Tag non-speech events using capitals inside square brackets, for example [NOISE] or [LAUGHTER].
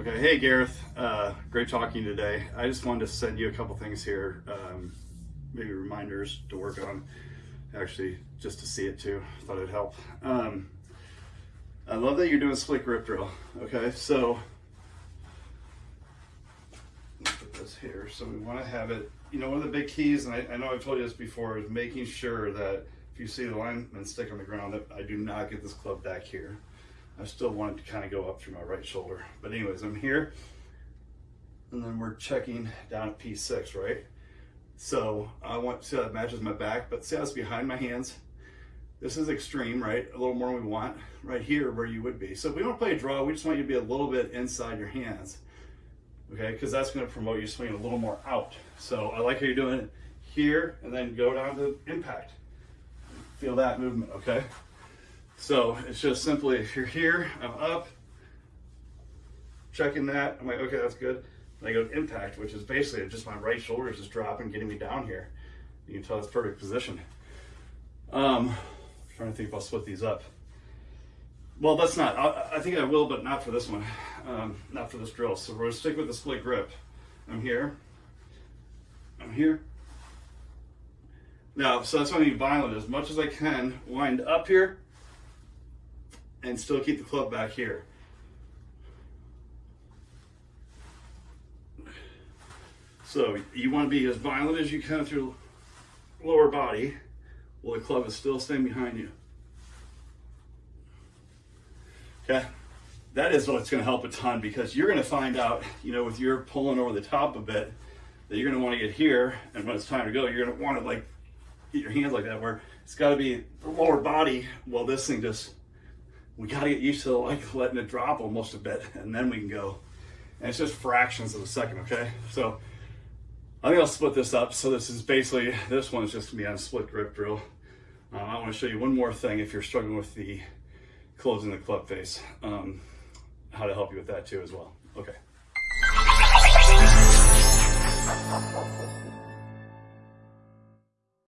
Okay, hey Gareth, uh, great talking today. I just wanted to send you a couple things here, um, maybe reminders to work on, actually just to see it too, thought it'd help. Um, I love that you're doing split grip drill, okay, so, put this here, so we wanna have it, you know, one of the big keys, and I, I know I've told you this before, is making sure that if you see the alignment stick on the ground, that I do not get this club back here. I still want it to kind of go up through my right shoulder. But anyways, I'm here. And then we're checking down at P6, right? So I want to see how that matches my back, but see how it's behind my hands? This is extreme, right? A little more than we want right here where you would be. So if we don't play a draw, we just want you to be a little bit inside your hands. Okay, because that's going to promote you swinging a little more out. So I like how you're doing it here and then go down to impact. Feel that movement, okay? So it's just simply, if you're here, I'm up, checking that, I'm like, okay, that's good. And I go impact, which is basically just my right shoulder is just dropping, getting me down here. You can tell it's perfect position. Um, trying to think if I'll split these up. Well, that's not, I, I think I will, but not for this one, um, not for this drill. So we're gonna stick with the split grip. I'm here, I'm here. Now, so that's why I need violent as much as I can, wind up here, and still keep the club back here. So you want to be as violent as you can through lower body while the club is still staying behind you. Okay, that is what's going to help a ton because you're going to find out, you know, with your pulling over the top a bit, that you're going to want to get here, and when it's time to go, you're going to want to like get your hands like that, where it's got to be the lower body while this thing just we got to get used to like [LAUGHS] letting it drop almost a bit and then we can go. And it's just fractions of a second, okay? So I think I'll split this up. So this is basically, this one is just gonna be on a split grip drill. Um, I wanna show you one more thing if you're struggling with the closing the club face, um, how to help you with that too as well. Okay.